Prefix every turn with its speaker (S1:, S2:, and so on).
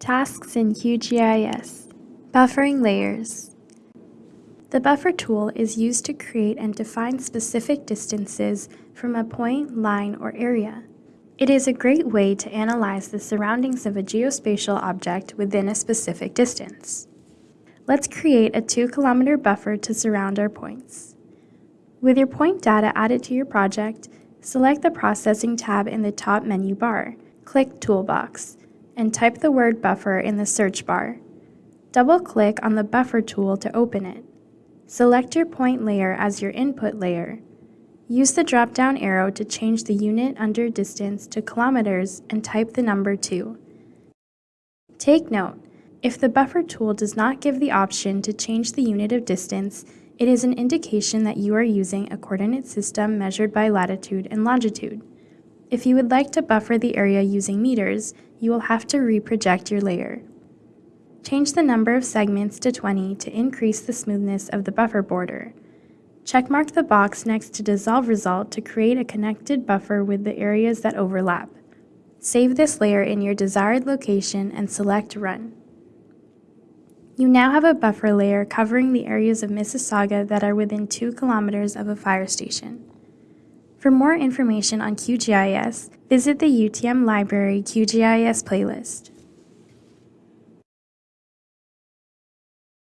S1: Tasks in QGIS Buffering layers. The buffer tool is used to create and define specific distances from a point, line, or area. It is a great way to analyze the surroundings of a geospatial object within a specific distance. Let's create a 2 kilometer buffer to surround our points. With your point data added to your project, select the Processing tab in the top menu bar, click Toolbox, and type the word buffer in the search bar. Double-click on the buffer tool to open it. Select your point layer as your input layer. Use the drop-down arrow to change the unit under distance to kilometers and type the number 2. Take note, if the buffer tool does not give the option to change the unit of distance, it is an indication that you are using a coordinate system measured by latitude and longitude. If you would like to buffer the area using meters, you will have to reproject your layer. Change the number of segments to 20 to increase the smoothness of the buffer border. Checkmark the box next to Dissolve Result to create a connected buffer with the areas that overlap. Save this layer in your desired location and select Run. You now have a buffer layer covering the areas of Mississauga that are within 2 kilometers of a fire station. For more information on QGIS, visit the UTM Library QGIS playlist.